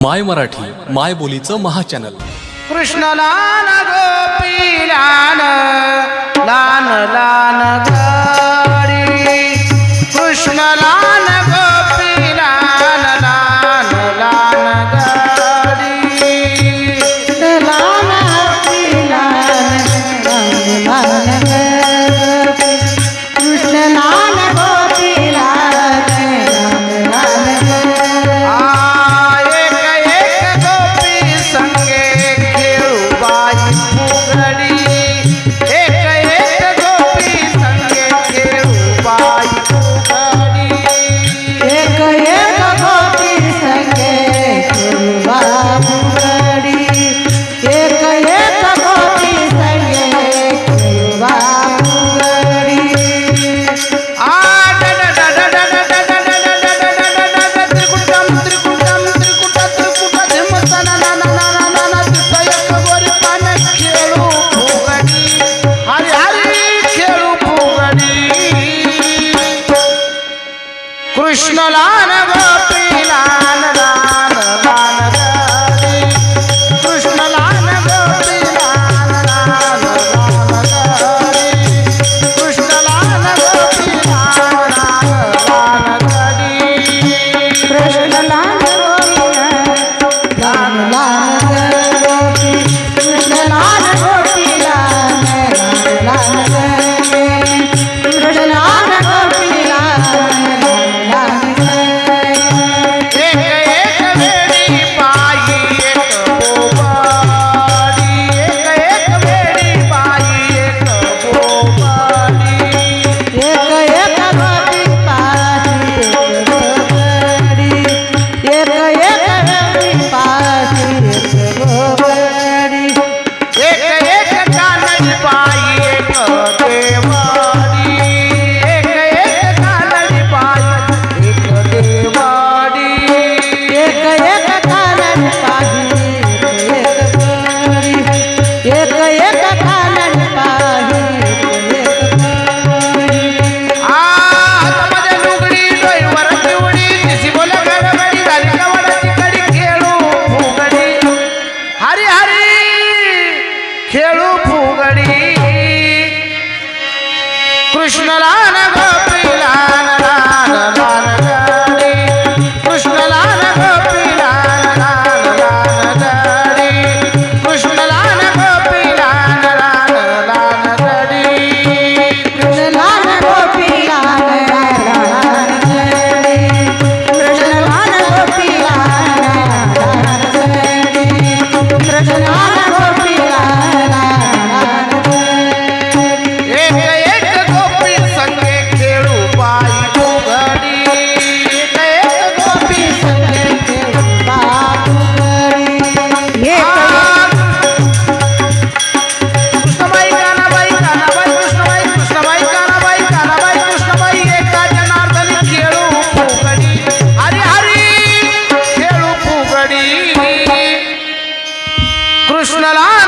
माय मराठी माय बोलीचं महाचॅनल कृष्ण लान गोपी लान लान लान गो कृष्णला العالمين